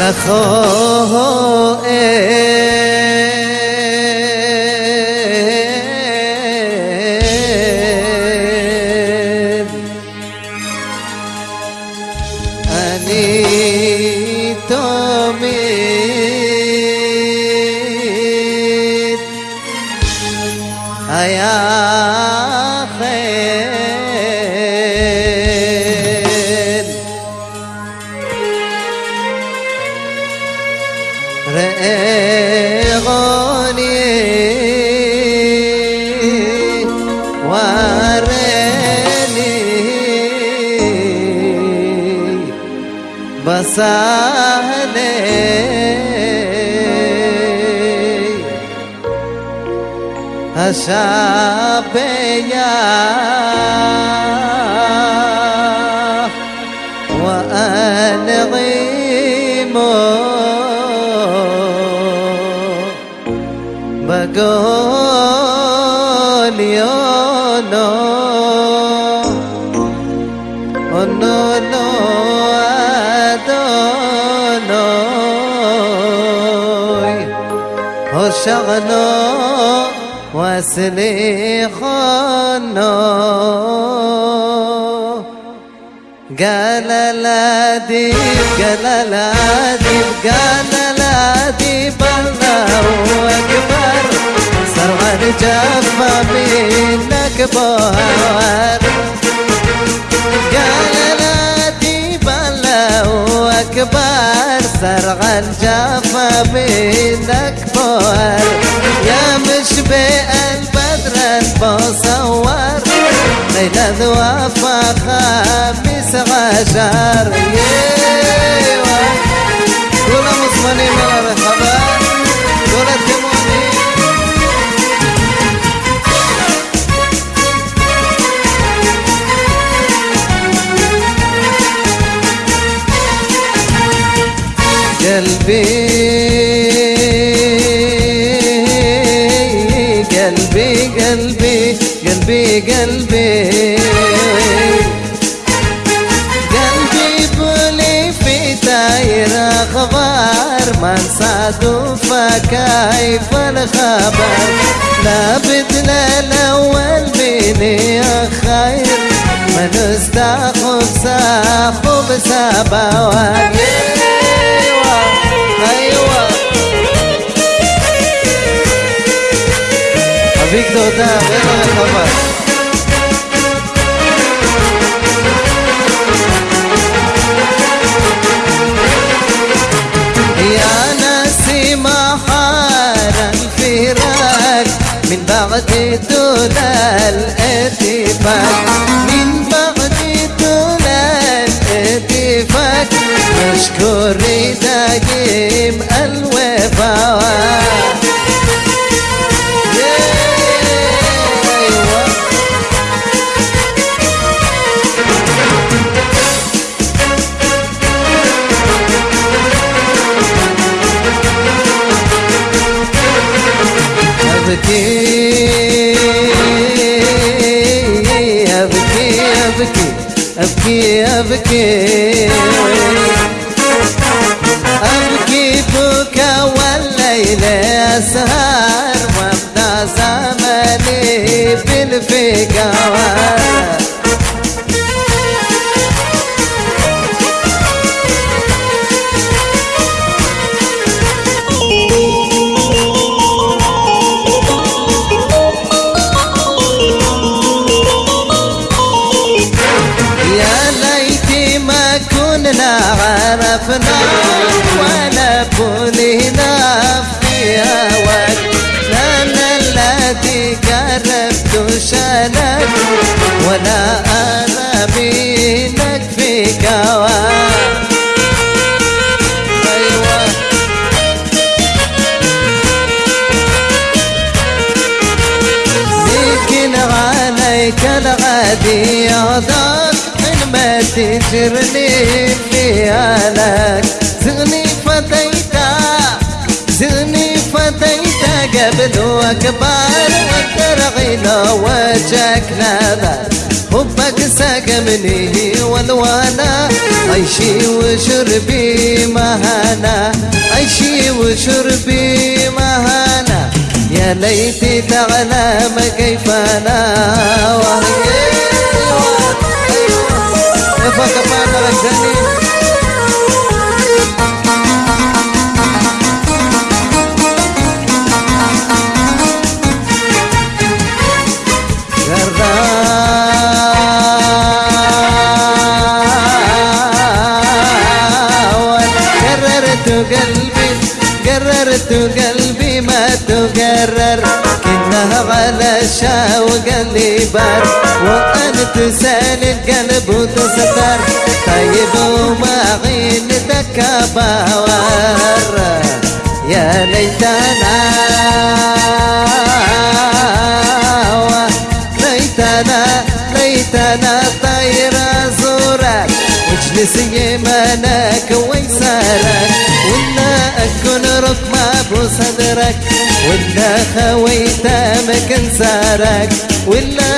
I eh. need. بسهلي أشابيا وأنغيمو بقول hoshagno waslikhano قال لا ديب قال لا ديب قال لا ديب الله أكبر سرعان جفا منك بوار أكبر سرعان جفا منك بوار يا مشبه البدر المصور ليلة ذوافة خامس عشر. ييوه قلبي قلبي قلبي قلبي. قلبي بولي في داير أخبار ما نصادف كيف الخبر. لا بدل الأول بيني خير. ما نستاخذ ساخذ سبوات سوداء غير الخبر يا نسيمة حان الفراق من بعد دنا الاتفاق من بعد دنا الاتفاق مشكور ده أبكي أبكي أبكي. أبكي بكى والليل أسهر وابدأ زمني بالفقار كنا عرفنا ولا كلنا في هواك لنا الذي قربت شانك ولا أنا بينك في كواك تجرني هلاك زغني فتيتا زغني فتيتا قبل وكبار لو وجهك نذر حب وساق ساق مني والوانا. عيشي وشربي مهانا. عيشي وشربي مهانا. يا ليتي تعلم كيف أنا وهي فقط ما غزني قلبي قلبي ما تقرر كنها على شوق اللي بار وأنت سال القلب وتستر طيب وما عين باور. يا ليتنا ليتنا ليتنا طير زورك واجلس يمانك ويسارك ولا أكون ركمة بصدرك ولا خويت مكان سارك ولا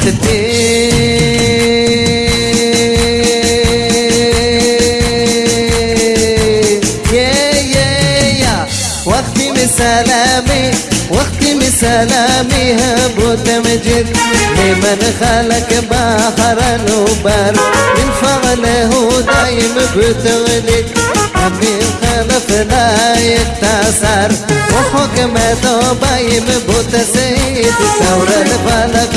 ولا صغير من دراوك سلامي واختم سلامي. هب تمجد لمن خلق بحر الوبر من فعله دايم بتغلق من خلف لا يتأثر وحكمته بايم بتسيد ثور الفلك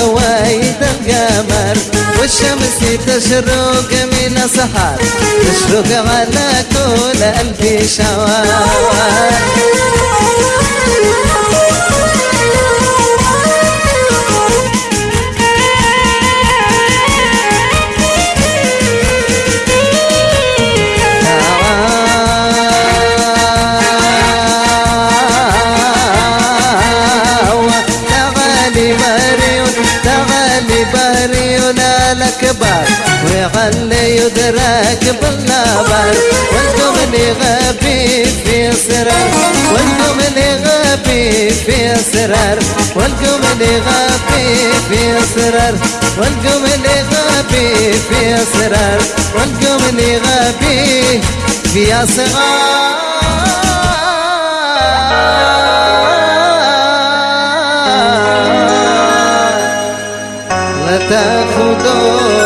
القمر والشمس تشرق من السحر تشرق على كل ألف شوار الأكبر ويغلي يدرك بالنبر وأنتم اللي غبي في سرر. وأنتم اللي غبي في سرر. وأنتم اللي غبي في سرر. وأنتم اللي غبي في سرر. وأنتم اللي غبي في صغار تاخدو